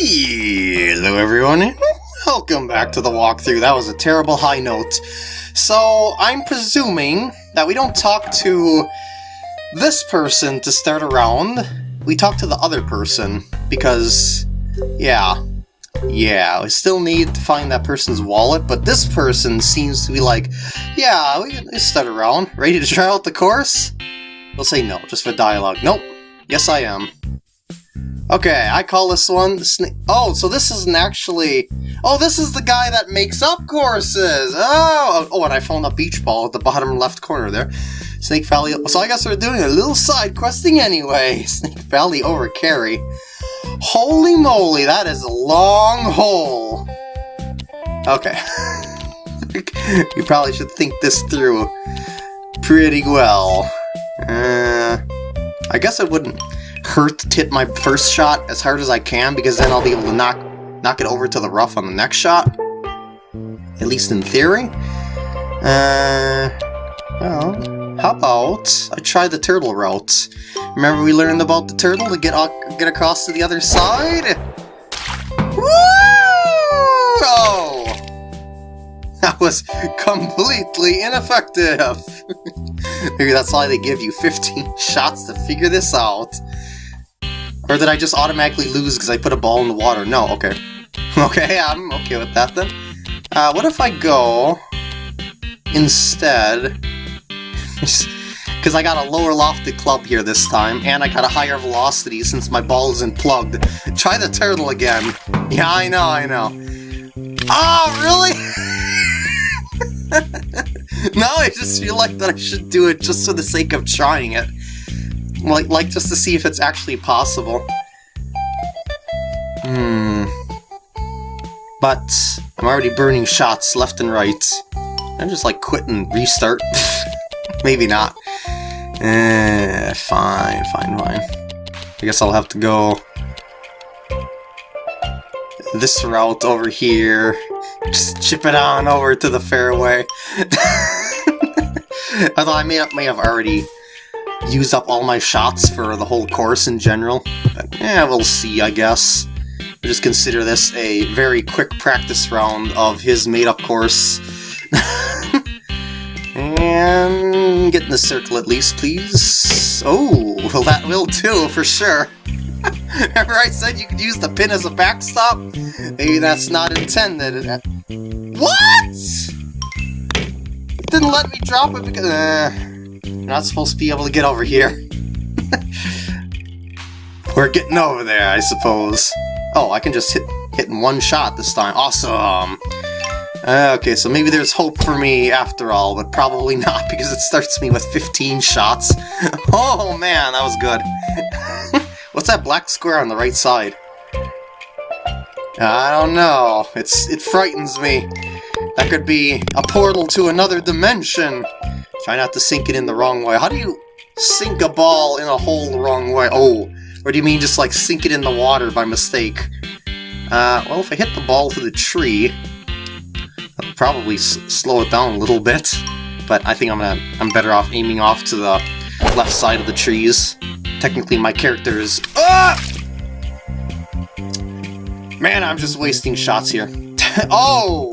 Hello everyone, welcome back to the walkthrough. That was a terrible high note. So, I'm presuming that we don't talk to this person to start around. We talk to the other person, because, yeah. Yeah, we still need to find that person's wallet, but this person seems to be like, yeah, we can start around. Ready to try out the course? We'll say no, just for dialogue. Nope. Yes, I am. Okay, I call this one Snake. Oh, so this isn't actually. Oh, this is the guy that makes up courses. Oh, oh, and I found a beach ball at the bottom left corner there. Snake Valley. So I guess we're doing a little side questing anyway. Snake Valley over Carrie. Holy moly, that is a long hole. Okay. you probably should think this through pretty well. Uh, I guess it wouldn't hurt hit my first shot as hard as I can because then I'll be able to knock knock it over to the rough on the next shot. At least in theory. Uh, well, how about I try the turtle route? Remember we learned about the turtle to get get across to the other side? Woo! Oh! That was completely ineffective! Maybe that's why they give you 15 shots to figure this out. Or did I just automatically lose because I put a ball in the water? No, okay. Okay, I'm okay with that then. Uh, what if I go instead... Because I got a lower lofted club here this time, and I got a higher velocity since my ball isn't plugged. Try the turtle again. Yeah, I know, I know. Oh, really? now I just feel like that I should do it just for the sake of trying it. Like, like just to see if it's actually possible. Hmm. But I'm already burning shots left and right. I'm just like quit and restart. Maybe not. Eh, fine, fine, fine. I guess I'll have to go this route over here. Just chip it on over to the fairway. Although I may, may have already use up all my shots for the whole course in general. But, yeah, we'll see, I guess. We'll just consider this a very quick practice round of his made-up course. and get in the circle at least, please. Oh, well that will too, for sure. Remember I said you could use the pin as a backstop? Maybe that's not intended. What? It didn't let me drop it because... Uh, you're not supposed to be able to get over here. We're getting over there, I suppose. Oh, I can just hit, hit in one shot this time. Awesome! Uh, okay, so maybe there's hope for me after all, but probably not because it starts me with 15 shots. oh man, that was good. What's that black square on the right side? I don't know. It's It frightens me. That could be a portal to another dimension. Try not to sink it in the wrong way. How do you sink a ball in a hole the wrong way? Oh, or do you mean just like sink it in the water by mistake? Uh, well, if I hit the ball to the tree, I'll probably slow it down a little bit. But I think I'm gonna I'm better off aiming off to the left side of the trees. Technically, my character is. Ah! Man, I'm just wasting shots here. oh!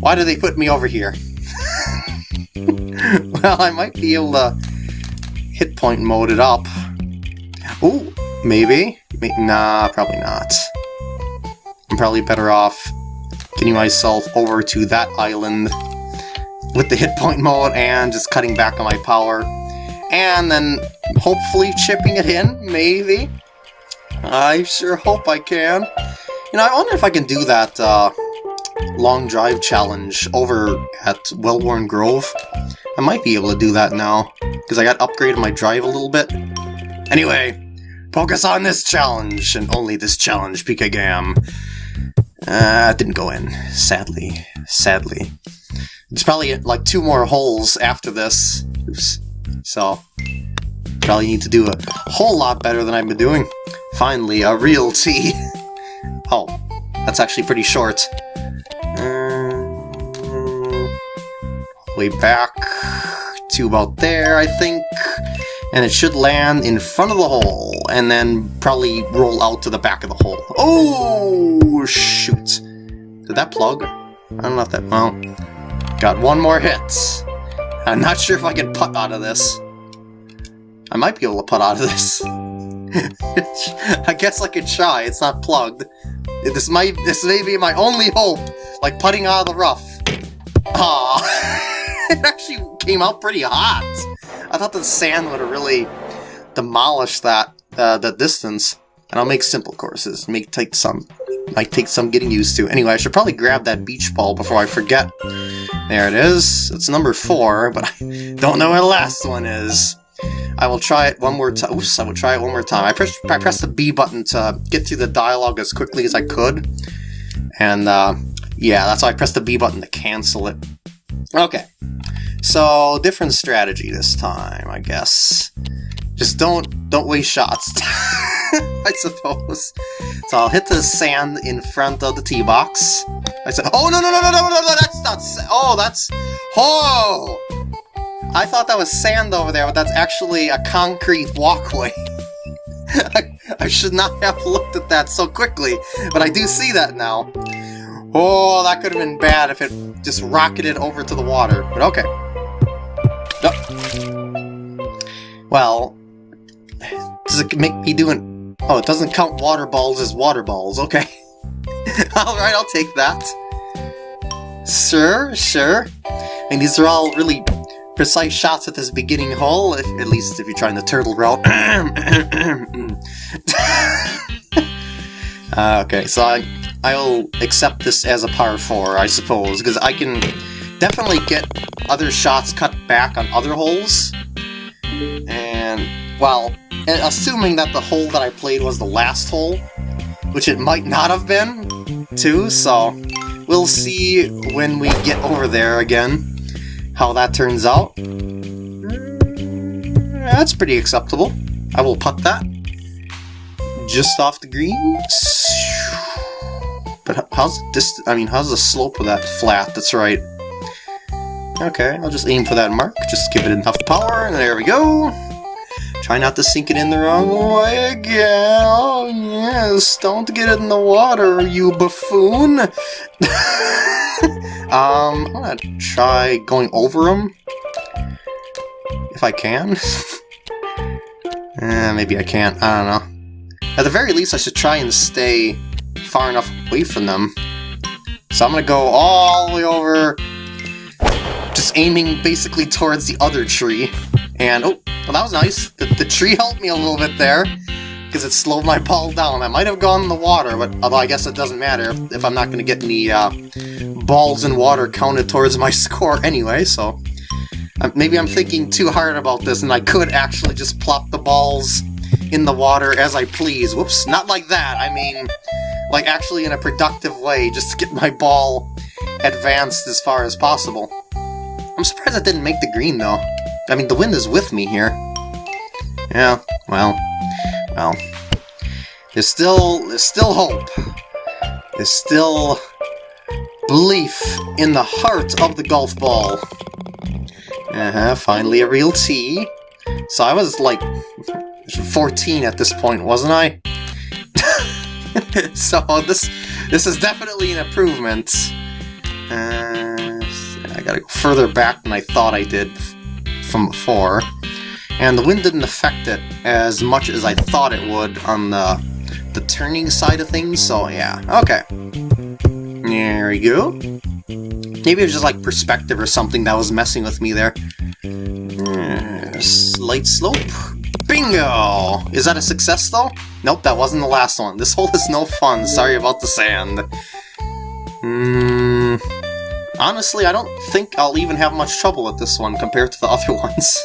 Why do they put me over here? I might be able to hit point mode it up. Ooh, maybe? Nah, probably not. I'm probably better off getting myself over to that island with the hit point mode and just cutting back on my power. And then hopefully chipping it in, maybe? I sure hope I can. You know, I wonder if I can do that uh, long drive challenge over at Wellworn Grove. I might be able to do that now, because I got upgraded my drive a little bit. Anyway, focus on this challenge, and only this challenge, PK Gam. Uh, didn't go in, sadly. Sadly. There's probably like two more holes after this. Oops. So, probably need to do a whole lot better than I've been doing. Finally, a real tee. oh, that's actually pretty short. Way back to about there, I think. And it should land in front of the hole, and then probably roll out to the back of the hole. Oh, shoot. Did that plug? I don't know if that... Well, got one more hit. I'm not sure if I can putt out of this. I might be able to putt out of this. I guess I could try. It's not plugged. This might this may be my only hope, like putting out of the rough. Ah, it actually came out pretty hot. I thought the sand would have really demolished that uh, the distance. And I'll make simple courses. Make take some might take some getting used to. Anyway, I should probably grab that beach ball before I forget. There it is. It's number four, but I don't know where the last one is. I will try it one more time. Oops, I will try it one more time. I pressed, I pressed the B button to get through the dialogue as quickly as I could. And, uh, yeah, that's why I pressed the B button to cancel it. Okay. So, different strategy this time, I guess. Just don't, don't waste shots. I suppose. So I'll hit the sand in front of the tee box. I said, oh, no, no, no, no, no, no, no, that's not, oh, that's, oh! I thought that was sand over there, but that's actually a concrete walkway. I, I, should not have looked at that so quickly, but I do see that now. Oh, that could have been bad if it just rocketed over to the water, but okay. No. Well, does it make me doing... Oh, it doesn't count water balls as water balls, okay. Alright, I'll take that. Sure, sure. I mean, these are all really precise shots at this beginning hole, if, at least if you're trying the turtle route. uh, okay, so I, I'll accept this as a par 4, I suppose, because I can definitely get other shots cut back on other holes. And, well, assuming that the hole that I played was the last hole, which it might not have been, too, so we'll see when we get over there again how that turns out. Mm, that's pretty acceptable. I will putt that. Just off the green. But how's this? I mean, how's the slope of that flat? That's right. Okay, I'll just aim for that mark. Just give it enough power, and there we go. Try not to sink it in the wrong way again. Oh, yes. Don't get it in the water, you buffoon. Um, I'm gonna try going over them. If I can. eh, maybe I can't. I don't know. At the very least, I should try and stay far enough away from them. So I'm gonna go all the way over, just aiming basically towards the other tree. And, oh, well that was nice. The, the tree helped me a little bit there because it slowed my ball down. I might have gone in the water, but although I guess it doesn't matter if I'm not to get any uh, balls in water counted towards my score anyway, so... Uh, maybe I'm thinking too hard about this, and I could actually just plop the balls in the water as I please. Whoops, not like that. I mean, like actually in a productive way, just to get my ball advanced as far as possible. I'm surprised I didn't make the green, though. I mean, the wind is with me here. Yeah, well, well, there's still, there's still hope. There's still belief in the heart of the golf ball. Uh-huh, finally a real tee. So I was like 14 at this point, wasn't I? so this this is definitely an improvement. Uh, I gotta go further back than I thought I did from before and the wind didn't affect it as much as I thought it would on the, the turning side of things, so yeah, okay. There we go. Maybe it was just like perspective or something that was messing with me there. Uh, slight slope. Bingo! Is that a success though? Nope, that wasn't the last one. This hole is no fun, sorry about the sand. Hmm... Honestly, I don't think I'll even have much trouble with this one compared to the other ones.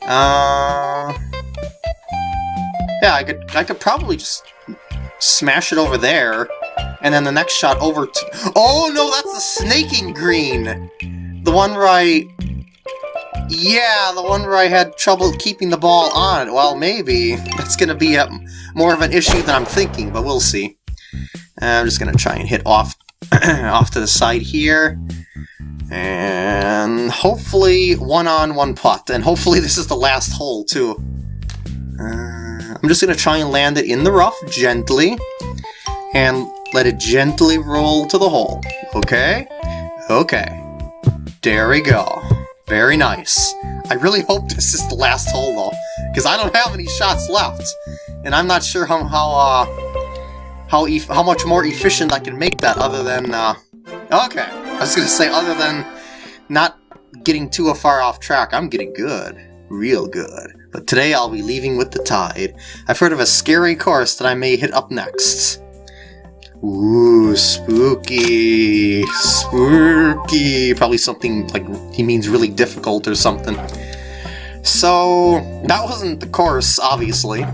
Uh, yeah, I could I could probably just smash it over there, and then the next shot over to... Oh no, that's the snaking green! The one where I... Yeah, the one where I had trouble keeping the ball on. Well, maybe. That's gonna be a, more of an issue than I'm thinking, but we'll see. I'm just gonna try and hit off off to the side here. And hopefully one on one putt. And hopefully this is the last hole too. Uh, I'm just going to try and land it in the rough gently. And let it gently roll to the hole. Okay? Okay. There we go. Very nice. I really hope this is the last hole though, because I don't have any shots left. And I'm not sure how, how uh, how e how much more efficient I can make that other than, uh, okay, I was gonna say other than not getting too far off track, I'm getting good, real good. But today I'll be leaving with the tide. I've heard of a scary course that I may hit up next. Ooh, spooky, spooky. Probably something like he means really difficult or something. So, that wasn't the course, obviously.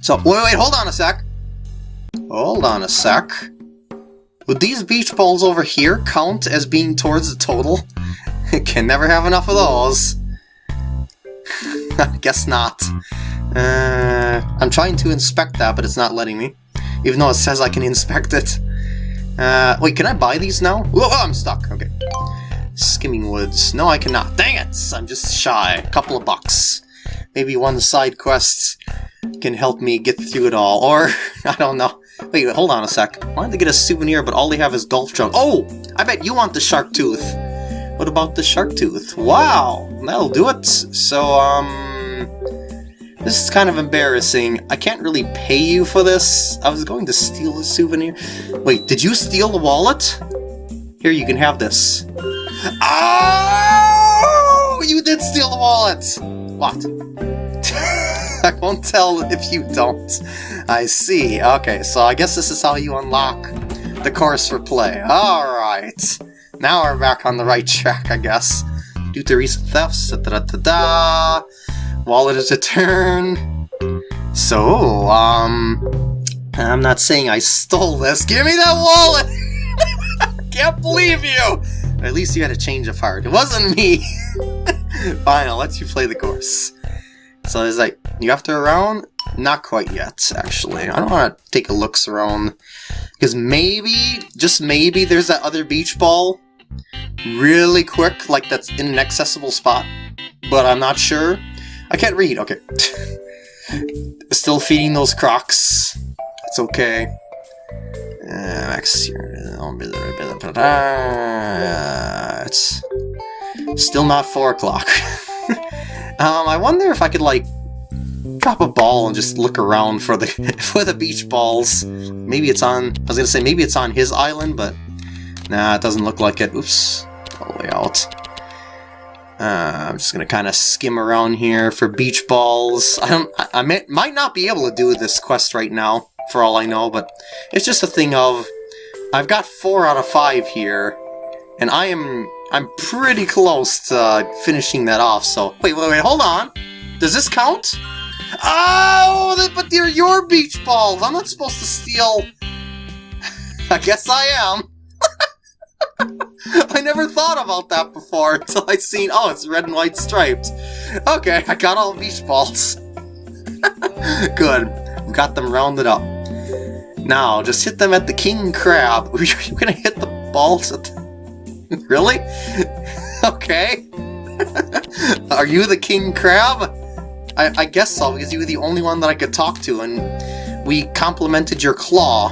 So, wait, wait, hold on a sec. Hold on a sec. Would these beach balls over here count as being towards the total? Can never have enough of those. I guess not. Uh, I'm trying to inspect that, but it's not letting me. Even though it says I can inspect it. Uh, wait, can I buy these now? Oh, I'm stuck. Okay. Skimming Woods. No, I cannot. Dang it! I'm just shy. A couple of bucks. Maybe one side quest can help me get through it all. Or, I don't know. Wait, hold on a sec. I wanted to get a souvenir, but all they have is golf jug. Oh! I bet you want the shark tooth. What about the shark tooth? Wow! That'll do it. So, um... This is kind of embarrassing. I can't really pay you for this. I was going to steal a souvenir. Wait, did you steal the wallet? Here, you can have this. Oh! You did steal the wallet! What? I won't tell if you don't. I see. Okay, so I guess this is how you unlock the course for play. Alright. Now we're back on the right track, I guess. Due to recent thefts, da da da da. Wallet is returned. So, um... I'm not saying I stole this. Give me that wallet! Can't believe you! At least you had a change of heart. It wasn't me! Fine, I'll let you play the course. So it's like, you have to around? Not quite yet, actually. I don't want to take a looks around. Because maybe, just maybe, there's that other beach ball really quick, like that's in an accessible spot. But I'm not sure. I can't read, okay. Still feeding those crocs. It's okay. Uh, it's still not 4 o'clock. Um, I wonder if I could, like, drop a ball and just look around for the for the beach balls. Maybe it's on, I was gonna say, maybe it's on his island, but nah, it doesn't look like it. Oops, all the way out. Uh, I'm just gonna kind of skim around here for beach balls. I don't, I, I may, might not be able to do this quest right now, for all I know, but it's just a thing of, I've got four out of five here, and I am I'm pretty close to uh, finishing that off, so... Wait, wait, wait, hold on! Does this count? Oh, but they're your beach balls! I'm not supposed to steal... I guess I am. I never thought about that before until I seen, oh, it's red and white striped. Okay, I got all beach balls. Good, we got them rounded up. Now, just hit them at the king crab. You're gonna hit the balls at the really? okay. Are you the king crab? I, I, guess so, because you were the only one that I could talk to, and we complimented your claw.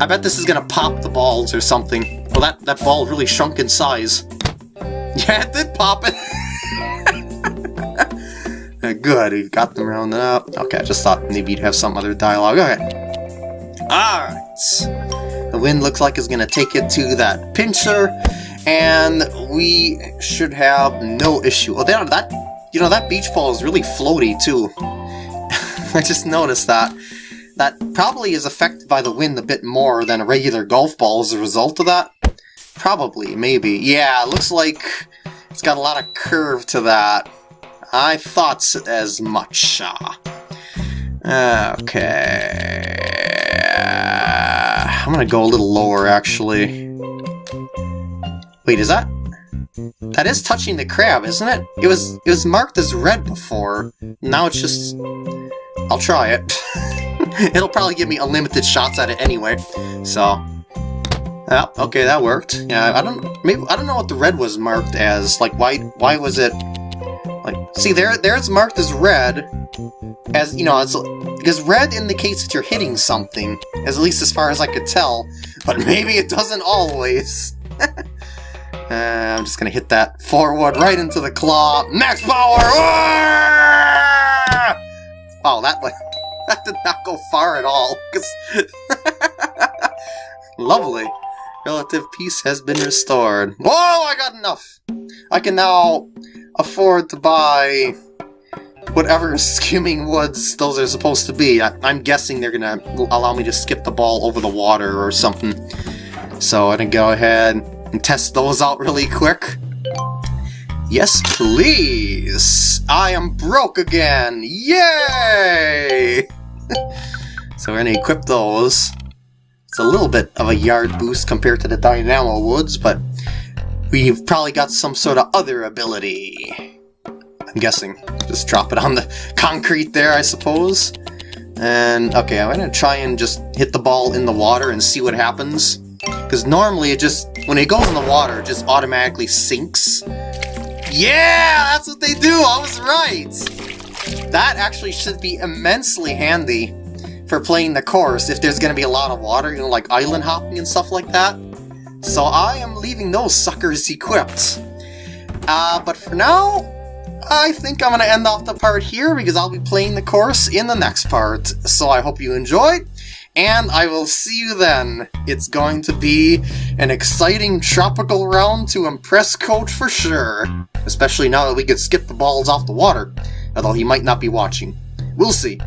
I bet this is gonna pop the balls or something. Well, that, that ball really shrunk in size. Yeah, it did pop it. Good, we got them rounded up. Okay, I just thought maybe you'd have some other dialogue. Okay. Alright. The wind looks like it's going to take it to that pincher, and we should have no issue. Oh, that, that you know, that beach ball is really floaty, too. I just noticed that. That probably is affected by the wind a bit more than a regular golf ball as a result of that. Probably, maybe. Yeah, looks like it's got a lot of curve to that. I thought as much. Uh, okay. I'm gonna go a little lower, actually. Wait, is that... That is touching the crab, isn't it? It was it was marked as red before. Now it's just... I'll try it. It'll probably give me unlimited shots at it anyway, so... Yeah, okay, that worked. Yeah, I don't maybe I don't know what the red was marked as. Like why why was it like see there there it's marked as red as you know, it's because red indicates that you're hitting something, as at least as far as I could tell, but maybe it doesn't always. uh, I'm just gonna hit that forward right into the claw. Max power! Oh, that like that did not go far at all. Cause Lovely. Relative peace has been restored. Whoa, I got enough! I can now afford to buy whatever skimming woods those are supposed to be. I, am guessing they're gonna allow me to skip the ball over the water or something. So I'm gonna go ahead and test those out really quick. Yes, please! I am broke again! Yay! so we're gonna equip those. A little bit of a yard boost compared to the Dynamo Woods, but we've probably got some sort of other ability. I'm guessing. Just drop it on the concrete there, I suppose. And, okay, I'm gonna try and just hit the ball in the water and see what happens. Because normally it just, when it goes in the water, it just automatically sinks. Yeah, that's what they do, I was right! That actually should be immensely handy for playing the course if there's to be a lot of water, you know, like island hopping and stuff like that. So I am leaving those suckers equipped. Uh, but for now, I think I'm to end off the part here because I'll be playing the course in the next part. So I hope you enjoyed, and I will see you then. It's going to be an exciting tropical round to impress Coach for sure. Especially now that we could skip the balls off the water, although he might not be watching. We'll see.